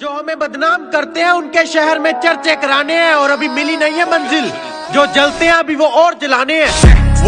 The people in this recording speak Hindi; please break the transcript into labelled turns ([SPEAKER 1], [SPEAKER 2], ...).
[SPEAKER 1] जो हमें बदनाम करते हैं, उनके शहर में चर्चे कराने हैं और अभी मिली नहीं है मंजिल। जो जलते हैं, अभी वो और जलाने हैं।